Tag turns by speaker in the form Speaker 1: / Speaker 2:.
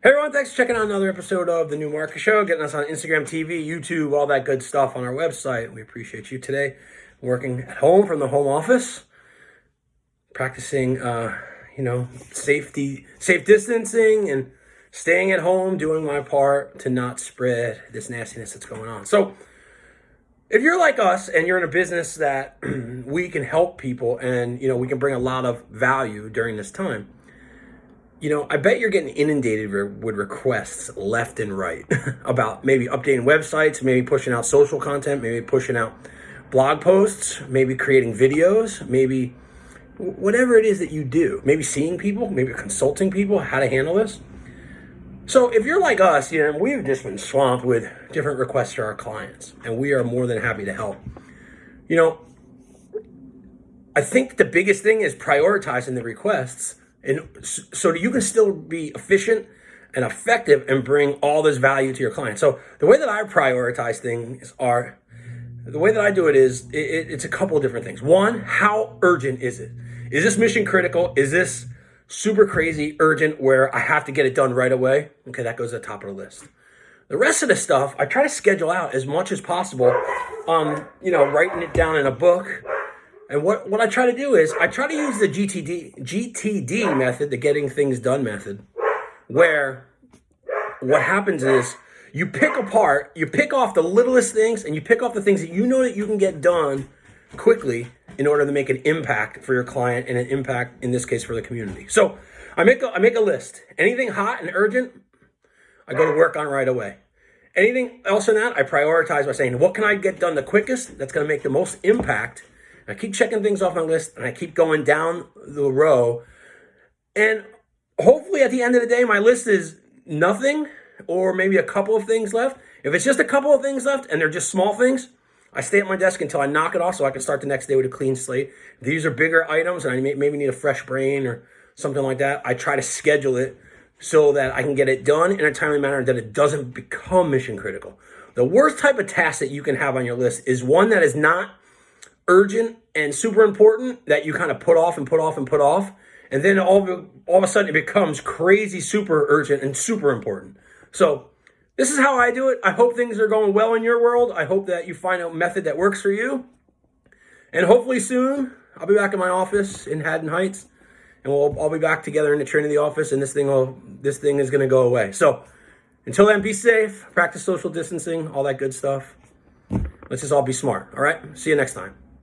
Speaker 1: Hey everyone, thanks for checking out another episode of the New Market Show, getting us on Instagram TV, YouTube, all that good stuff on our website. We appreciate you today. Working at home from the home office, practicing, uh, you know, safety, safe distancing, and staying at home, doing my part to not spread this nastiness that's going on. So, if you're like us and you're in a business that we can help people and you know we can bring a lot of value during this time you know, I bet you're getting inundated with requests left and right about maybe updating websites, maybe pushing out social content, maybe pushing out blog posts, maybe creating videos, maybe whatever it is that you do, maybe seeing people, maybe consulting people how to handle this. So if you're like us, you know, we've just been swamped with different requests to our clients, and we are more than happy to help. You know, I think the biggest thing is prioritizing the requests and so you can still be efficient and effective and bring all this value to your client. So the way that I prioritize things are, the way that I do it is, it, it's a couple of different things. One, how urgent is it? Is this mission critical? Is this super crazy urgent where I have to get it done right away? Okay, that goes at the top of the list. The rest of the stuff, I try to schedule out as much as possible. Um, you know, writing it down in a book, and what, what I try to do is I try to use the GTD, GTD method, the getting things done method, where what happens is you pick apart, you pick off the littlest things and you pick off the things that you know that you can get done quickly in order to make an impact for your client and an impact, in this case, for the community. So I make a, I make a list. Anything hot and urgent, I go to work on right away. Anything else in that, I prioritize by saying, what can I get done the quickest that's going to make the most impact I keep checking things off my list and I keep going down the row. And hopefully at the end of the day, my list is nothing or maybe a couple of things left. If it's just a couple of things left and they're just small things, I stay at my desk until I knock it off so I can start the next day with a clean slate. These are bigger items and I may, maybe need a fresh brain or something like that. I try to schedule it so that I can get it done in a timely manner that it doesn't become mission critical. The worst type of task that you can have on your list is one that is not urgent and super important that you kind of put off and put off and put off. And then all of, all of a sudden it becomes crazy, super urgent and super important. So this is how I do it. I hope things are going well in your world. I hope that you find a method that works for you. And hopefully soon I'll be back in my office in Haddon Heights and we'll all be back together in the Trinity office and this thing will this thing is going to go away. So until then, be safe, practice social distancing, all that good stuff. Let's just all be smart. All right. See you next time.